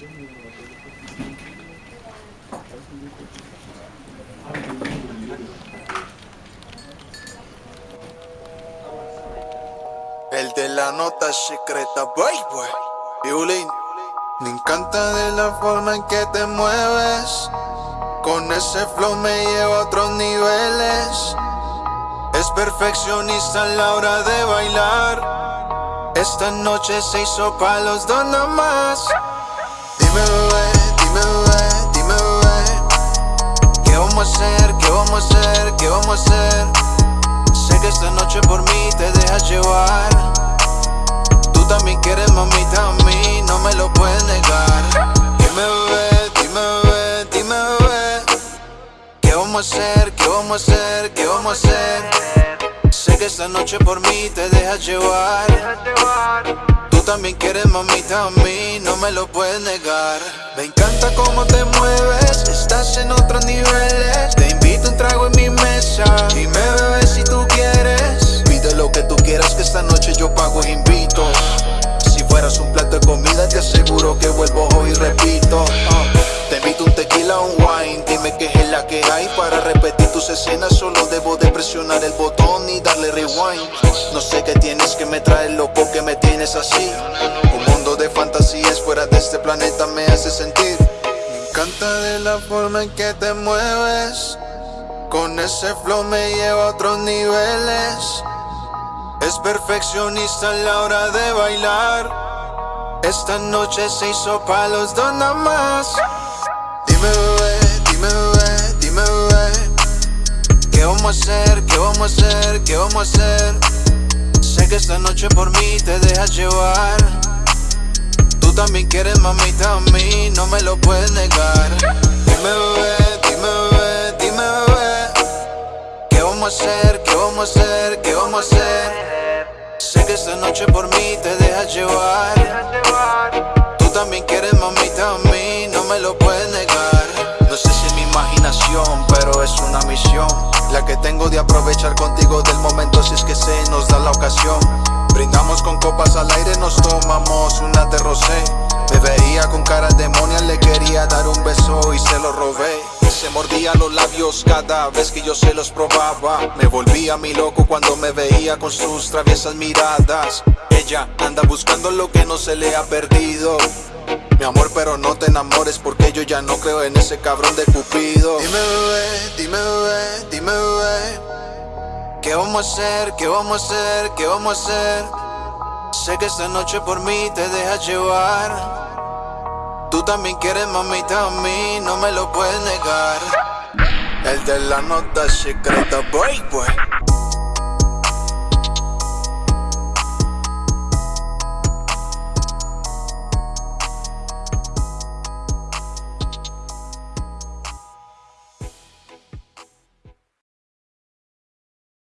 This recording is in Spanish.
El de la nota secreta, boy. Violín. Me encanta de la forma en que te mueves. Con ese flow me lleva a otros niveles. Es perfeccionista a la hora de bailar. Esta noche se hizo pa' los dos nomás. Vamos a hacer? ¿Qué vamos a hacer? Sé que esta noche por mí te dejas llevar. Tú también quieres mamita a mí, no me lo puedes negar. Dime bebé, dime bebé, dime bebé. ¿Qué vamos a hacer? ¿Qué vamos a hacer? ¿Qué vamos a hacer? Sé que esta noche por mí te dejas llevar. Tú también quieres mamita a mí, no me lo puedes negar. Me encanta cómo te mueves, presionar el botón y darle rewind. No sé qué tienes que me trae loco que me tienes así. Un mundo de fantasías fuera de este planeta me hace sentir. Me encanta de la forma en que te mueves. Con ese flow me lleva a otros niveles. Es perfeccionista a la hora de bailar. Esta noche se hizo pa' los dos nada más. Vamos a hacer? ¿Qué vamos a hacer? Sé que esta noche por mí te dejas llevar. Tú también quieres mamita a mí, no me lo puedes negar. Dime bebé, dime bebé, dime bebé. ¿Qué vamos a hacer? ¿Qué vamos a hacer? ¿Qué vamos a hacer? Sé que esta noche por mí te dejas llevar. Tú también quieres mamita a mí, no me lo puedes negar. No sé si es mi imaginación, pero es una misión. La que tengo de aprovechar contigo del momento si es que se nos da la ocasión. Brindamos con copas al aire, nos tomamos una de rosé. Me veía con cara demonia, le quería dar un beso y se lo robé. Se mordía los labios cada vez que yo se los probaba. Me volvía mi loco cuando me veía con sus traviesas miradas. Ella anda buscando lo que no se le ha perdido. Amor, pero no te enamores porque yo ya no creo en ese cabrón de Cupido. Dime bebé, dime bebé, dime bebé. ¿Qué vamos a hacer? ¿Qué vamos a hacer? ¿Qué vamos a hacer? Sé que esta noche por mí te dejas llevar. Tú también quieres mamita a mí, no me lo puedes negar. El de la nota secreta, boy, boy.